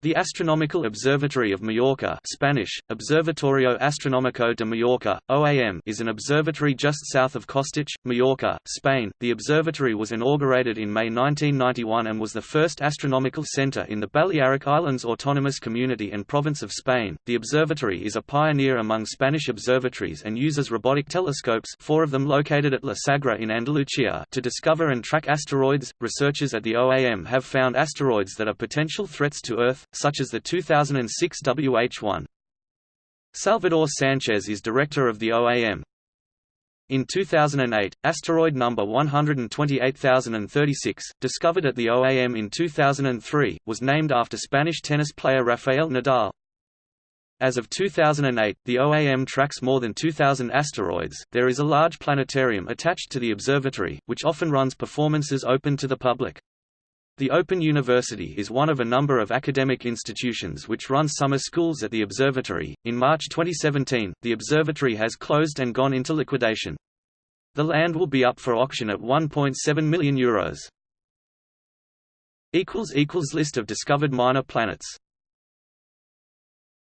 The Astronomical Observatory of Mallorca Spanish, Observatorio Astronómico de Mallorca, OAM is an observatory just south of Costitx, Mallorca, Spain. The observatory was inaugurated in May 1991 and was the first astronomical center in the Balearic Islands Autonomous Community and Province of Spain. The observatory is a pioneer among Spanish observatories and uses robotic telescopes four of them located at La Sagra in Andalucía to discover and track asteroids. Researchers at the OAM have found asteroids that are potential threats to Earth, such as the 2006 WH-1. Salvador Sanchez is director of the OAM. In 2008, asteroid number 128036, discovered at the OAM in 2003, was named after Spanish tennis player Rafael Nadal. As of 2008, the OAM tracks more than 2,000 asteroids. There is a large planetarium attached to the observatory, which often runs performances open to the public. The Open University is one of a number of academic institutions which run summer schools at the observatory. In March 2017, the observatory has closed and gone into liquidation. The land will be up for auction at 1.7 million euros. equals equals list of discovered minor planets